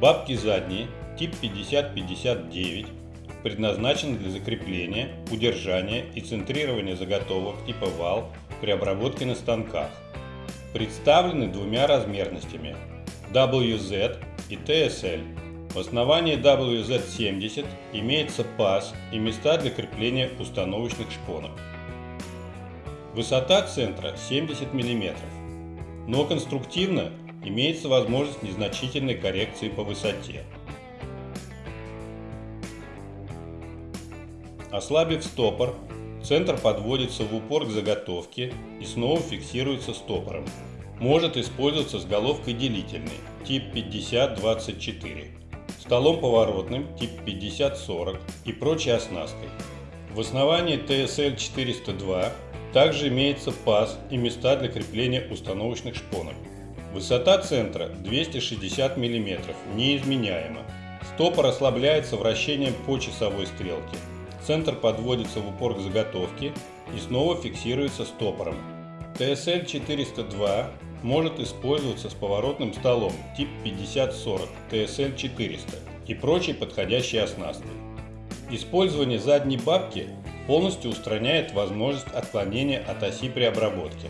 Бабки задние, тип 5059, предназначены для закрепления, удержания и центрирования заготовок типа вал при обработке на станках. Представлены двумя размерностями WZ и TSL. В основании WZ70 имеется паз и места для крепления установочных шпонок. Высота центра 70 мм, но конструктивно имеется возможность незначительной коррекции по высоте. Ослабив стопор, центр подводится в упор к заготовке и снова фиксируется стопором. Может использоваться с головкой делительной тип 5024, столом поворотным тип 5040 и прочей оснасткой. В основании TSL 402 также имеется паз и места для крепления установочных шпонок. Высота центра 260 мм, неизменяема. Стопор ослабляется вращением по часовой стрелке. Центр подводится в упор к заготовке и снова фиксируется стопором. TSL 402 может использоваться с поворотным столом тип 5040 TSL 400 и прочей подходящей оснасткой. Использование задней бабки полностью устраняет возможность отклонения от оси при обработке.